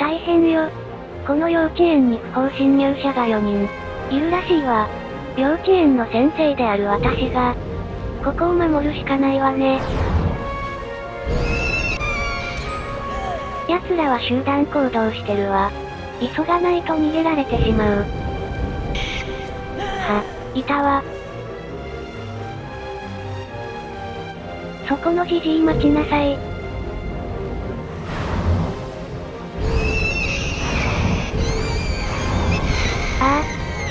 大変よ。この幼稚園に不法侵入者が4人、いるらしいわ。幼稚園の先生である私が、ここを守るしかないわね。奴らは集団行動してるわ。急がないと逃げられてしまう。は、いたわ。そこのじじい待ちなさい。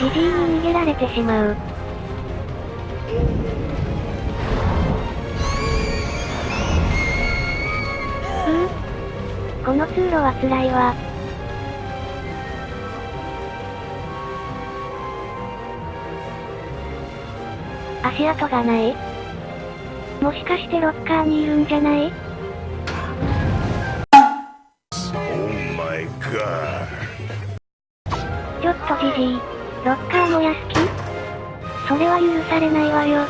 あ、じじいに逃げられてしまう。うこの通路は辛いわ。足跡がないもしかしてロッカーにいるんじゃない？Oh my god. ちょっとじじい。ロッカー燃やす気それは許されないわよ。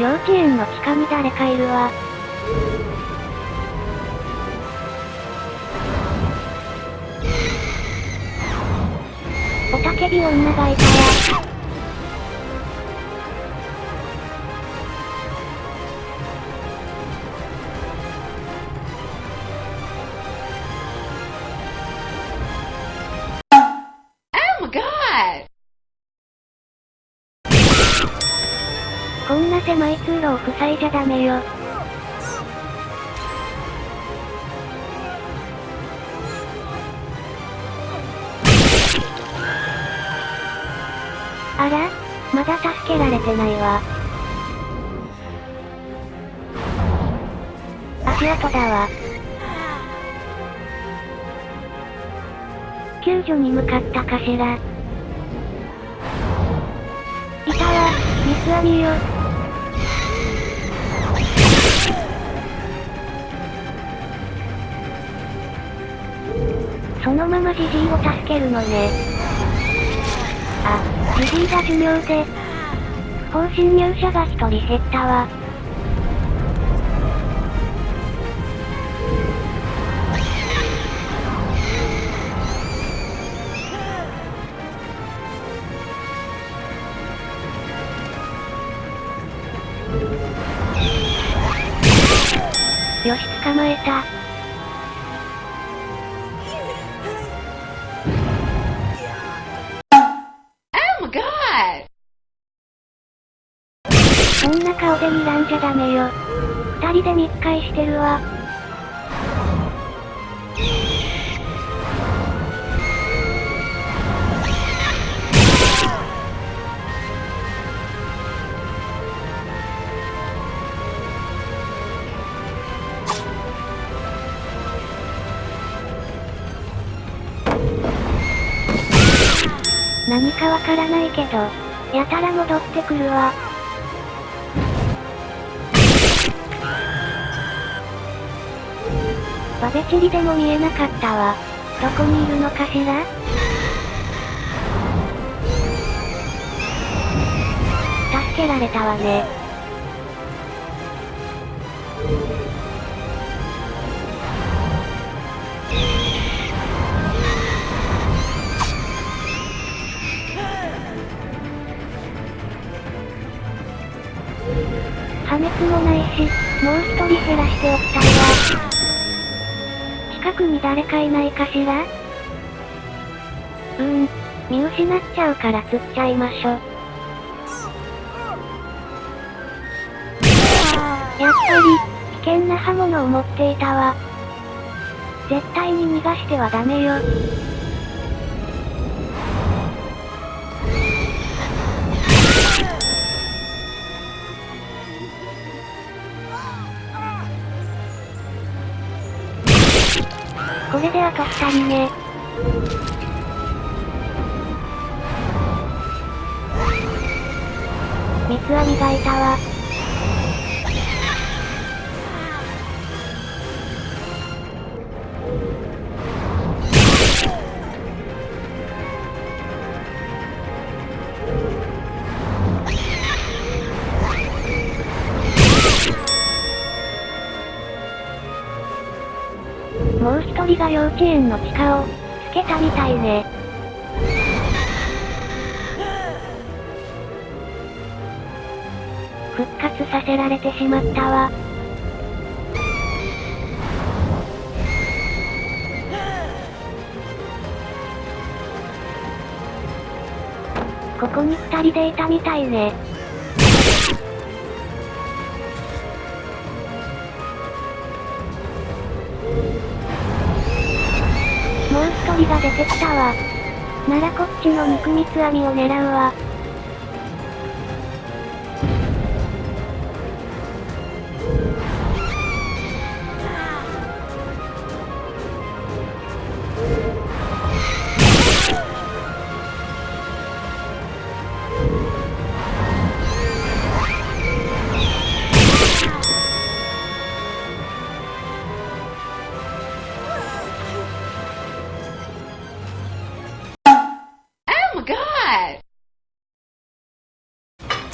幼稚園の地下に誰かいるわ。おたけび女がいたわ。こんな狭い通路を塞いじゃダメよ。あらまだ助けられてないわ。足跡だわ。救助に向かったかしら。いたわ、スアミよ。そのままジジイを助けるのね。あ、ジジイが寿命で。不法侵入者が一人減ったわ。よし捕まえた。そんな顔で睨んじゃダメよ。二人で密会してるわ。かわからないけど、やたら戻ってくるわ。バベチリでも見えなかったわ。どこにいるのかしら？助けられたわね。破滅もないし、もう一人減らしておきたいわ。近くに誰かいないかしら？うーん、見失っちゃうから釣っちゃいましょ。やっぱり、危険な刃物を持っていたわ。絶対に逃がしてはダメよ。これであと2人ね。三つ編みがいたわ。が幼稚園の地下を、つけたみたいね。復活させられてしまったわ。ここに二人でいたみたいね。鳥が出てきたわ。ならこっちの肉蜜網を狙うわ。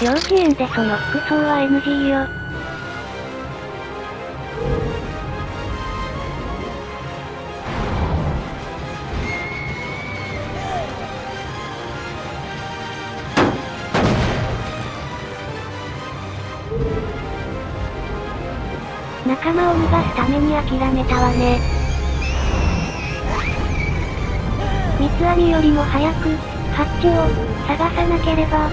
幼稚園でその服装は NG よ。仲間を逃がすために諦めたわね。三つ編みよりも早く、ハッチを、探さなければ。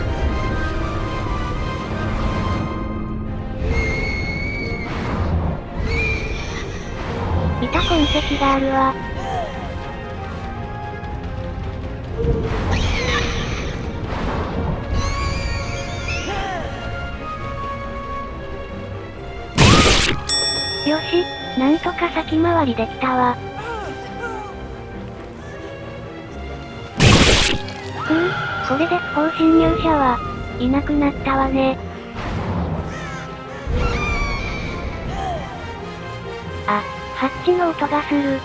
いた痕跡があるわ。よし、なんとか先回りできたわ。ふう、これで不法侵入者は、いなくなったわね。あ、ハッチの音がする。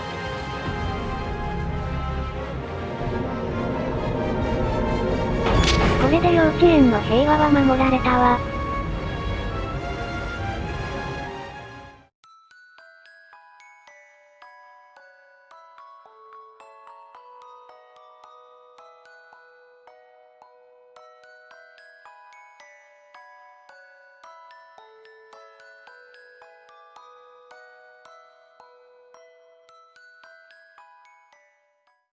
これで幼稚園の平和は守られたわ。